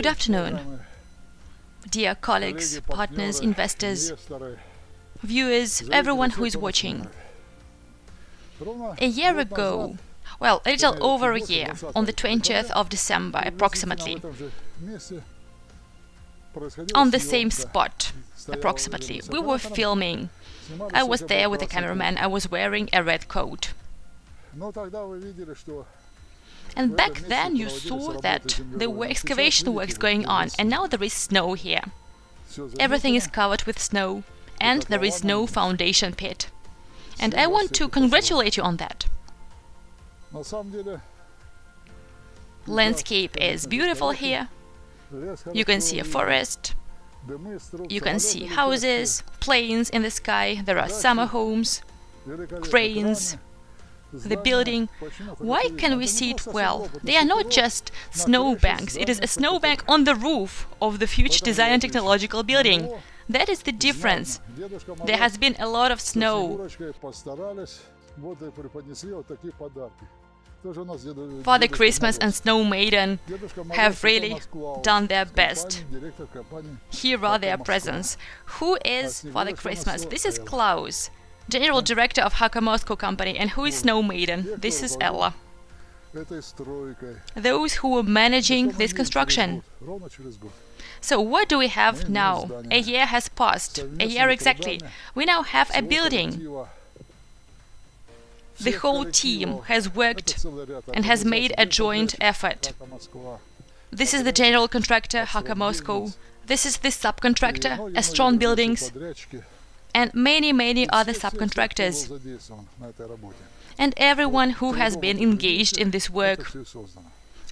Good afternoon, dear colleagues, partners, investors, viewers, everyone who is watching. A year ago, well, a little over a year, on the 20th of December approximately, on the same spot approximately, we were filming. I was there with the cameraman, I was wearing a red coat. And back then you saw that there were excavation works going on, and now there is snow here. Everything is covered with snow, and there is no foundation pit. And I want to congratulate you on that. Landscape is beautiful here. You can see a forest, you can see houses, planes in the sky, there are summer homes, cranes, the building. Why can we see it well? They are not just snowbanks, it is a snowbank on the roof of the future design and technological building. That is the difference. There has been a lot of snow. Father Christmas and Snow Maiden have really done their best. Here are their presents. Who is Father Christmas? This is Klaus general director of Haka Moscow company. And who is Snow Maiden? This is Ella. Those who were managing this construction. So what do we have now? A year has passed, a year exactly. We now have a building. The whole team has worked and has made a joint effort. This is the general contractor, Haka Moscow. This is the subcontractor, Astron Buildings and many, many other subcontractors, and everyone who has been engaged in this work.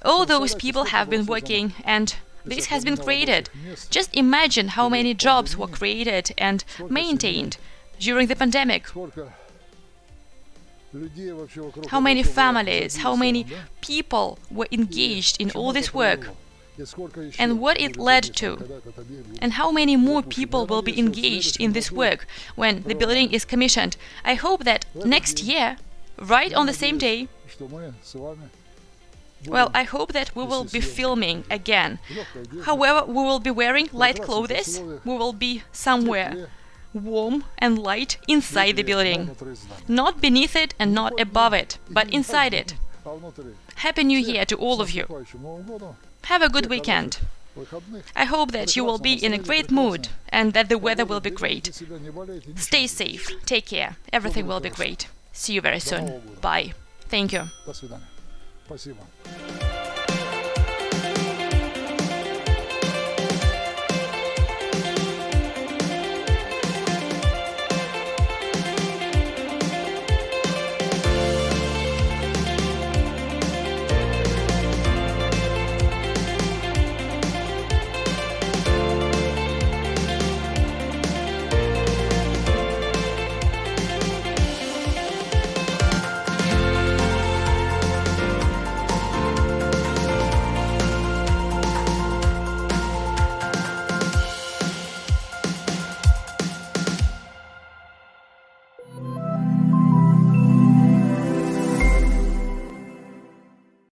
All those people have been working, and this has been created. Just imagine how many jobs were created and maintained during the pandemic. How many families, how many people were engaged in all this work and what it led to, and how many more people will be engaged in this work when the building is commissioned. I hope that next year, right on the same day, well, I hope that we will be filming again. However, we will be wearing light clothes, we will be somewhere warm and light inside the building. Not beneath it and not above it, but inside it. Happy New Year to all of you! Have a good weekend. I hope that you will be in a great mood and that the weather will be great. Stay safe, take care, everything will be great. See you very soon. Bye. Thank you.